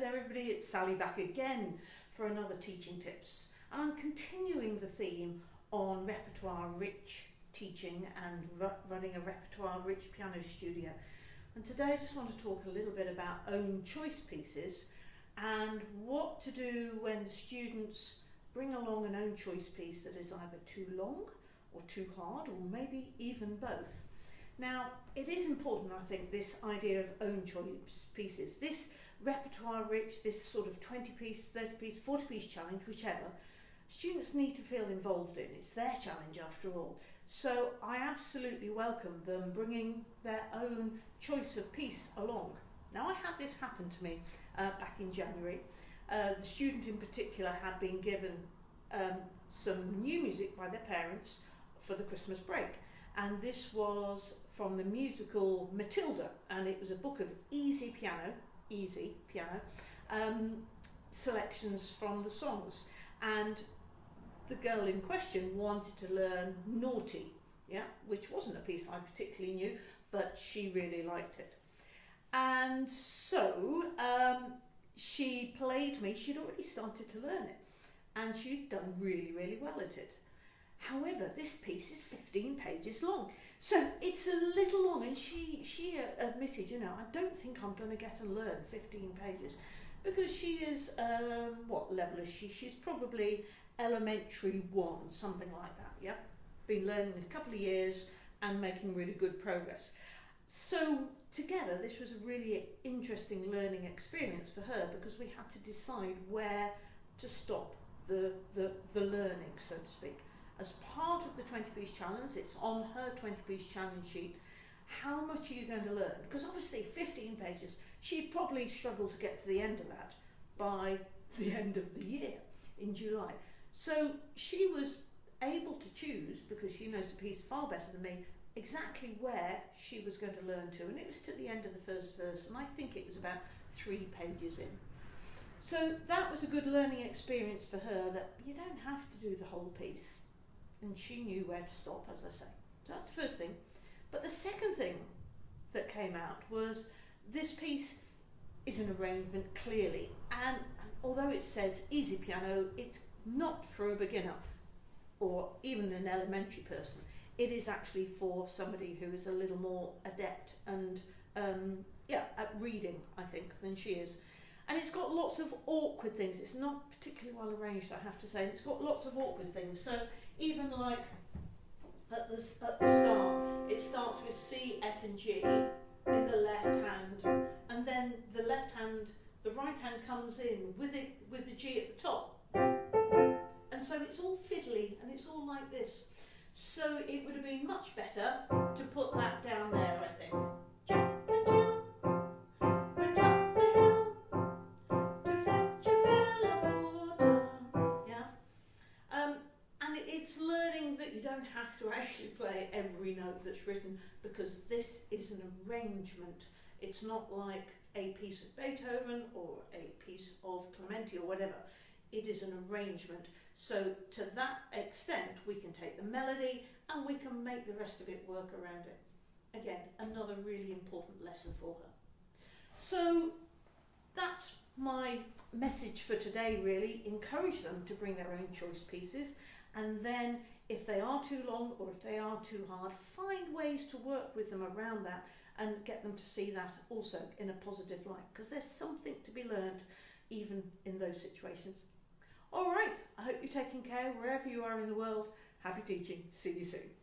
there everybody, it's Sally back again for another Teaching Tips. And I'm continuing the theme on repertoire rich teaching and ru running a repertoire rich piano studio. And today I just want to talk a little bit about own choice pieces and what to do when the students bring along an own choice piece that is either too long or too hard or maybe even both. Now, it is important, I think, this idea of own choice pieces. This repertoire rich, this sort of 20 piece, 30 piece, 40 piece challenge, whichever, students need to feel involved in. It's their challenge after all. So I absolutely welcome them bringing their own choice of piece along. Now I had this happen to me uh, back in January. Uh, the student in particular had been given um, some new music by their parents for the Christmas break and this was from the musical Matilda and it was a book of easy piano, easy piano, um, selections from the songs and the girl in question wanted to learn Naughty, yeah, which wasn't a piece I particularly knew, but she really liked it. And so um, she played me, she'd already started to learn it, and she'd done really, really well at it. However, this piece is 15 pages long, so it's a little long, and she, she admitted, you know, I don't think I'm going to get to learn 15 pages, because she is, um, what level is she? She's probably elementary one, something like that, yeah? Been learning a couple of years and making really good progress. So together, this was a really interesting learning experience for her because we had to decide where to stop the, the, the learning, so to speak. As part of the 20 piece challenge, it's on her 20 piece challenge sheet, how much are you going to learn? Because obviously 15 pages, she'd probably struggle to get to the end of that by the end of the year in July. So she was able to choose, because she knows the piece far better than me, exactly where she was going to learn to. And it was to the end of the first verse, and I think it was about three pages in. So that was a good learning experience for her that you don't have to do the whole piece. And she knew where to stop, as I say. So that's the first thing. But the second thing that came out was this piece is an arrangement clearly. And although it says easy piano, it's not for a beginner or even an elementary person. It is actually for somebody who is a little more adept and um, yeah, at reading, I think, than she is. And it's got lots of awkward things. It's not particularly well arranged, I have to say. It's got lots of awkward things. So even like at the, at the start, it starts with C, F and G in the left hand. And then the left hand, the right hand comes in with it with the G at the top. And so it's all fiddly and it's all like this. So it would have been much better to put that don't have to actually play every note that's written because this is an arrangement. It's not like a piece of Beethoven or a piece of Clementi or whatever it is an arrangement. So to that extent, we can take the melody and we can make the rest of it work around it. Again, another really important lesson for her. So that's my message for today really. Encourage them to bring their own choice pieces and then if they are too long or if they are too hard, find ways to work with them around that and get them to see that also in a positive light because there's something to be learned even in those situations. All right, I hope you're taking care wherever you are in the world. Happy teaching. See you soon.